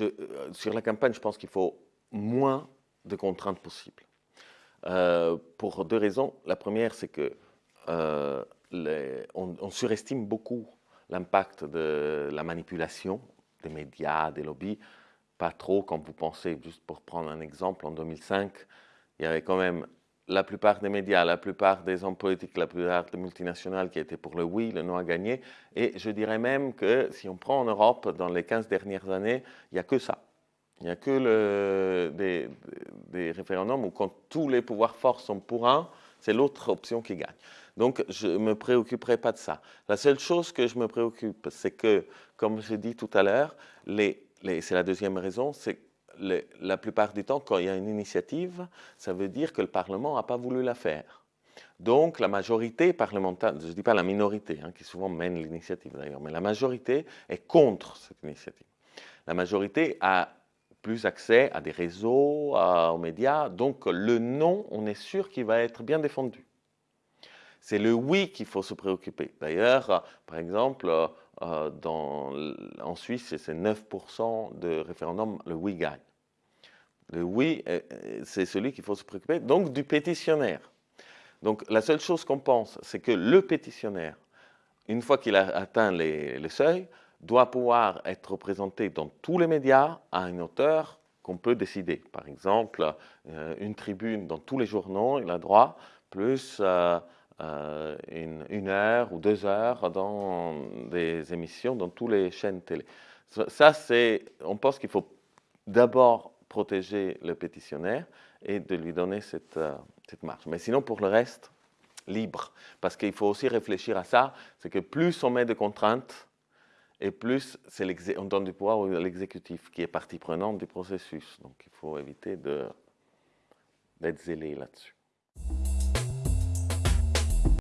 euh, sur la campagne, je pense qu'il faut moins de contraintes possibles. Euh, pour deux raisons. La première, c'est que euh, on, surestime beaucoup l'impact de la manipulation des médias, des lobbies. Pas trop quand vous pensez, juste pour prendre un exemple, en 2005, il y avait quand même la plupart des médias, la plupart des hommes politiques, la plupart des multinationales qui étaient pour le oui, le non à gagner. Et je dirais même que si on prend en Europe, dans les 15 dernières années, il n'y a que ça. Il n'y a que des, référendums où quand tous les pouvoirs forts sont pour un, c'est l'autre option qui gagne. Donc je ne me préoccuperai pas de ça. La seule chose que je me préoccupe, c'est que, comme j'ai dit tout à l'heure, c'est la deuxième raison, c'est la plupart du temps, quand il y a une initiative, ça veut dire que le Parlement n'a pas voulu la faire. Donc la majorité parlementaire, je ne dis pas la minorité, hein, qui souvent mène l'initiative d'ailleurs, mais la majorité est contre cette initiative. La majorité a plus accès à des réseaux, aux médias, donc le non, on est sûr qu'il va être bien défendu. C'est le oui qu'il faut se préoccuper. D'ailleurs, par exemple, euh, dans, en Suisse, c'est 9% de référendum, le oui gagne. Le oui, c'est celui qu'il faut se préoccuper, donc du pétitionnaire. Donc la seule chose qu'on pense, c'est que le pétitionnaire, une fois qu'il a atteint les, seuils, doit pouvoir être représenté dans tous les médias à une hauteur qu'on peut décider. Par exemple, euh, une tribune dans tous les journaux, il a droit, plus euh, euh, une, heure ou deux heures dans des émissions, dans toutes les chaînes télé. Ça, c'est, on pense qu'il faut d'abord protéger le pétitionnaire et de lui donner cette, euh, cette marge. Mais sinon, pour le reste, libre. Parce qu'il faut aussi réfléchir à ça, c'est que plus on met de contraintes, et plus on donne du pouvoir à l'exécutif, qui est partie prenante du processus. Donc il faut éviter d'être zélé là-dessus.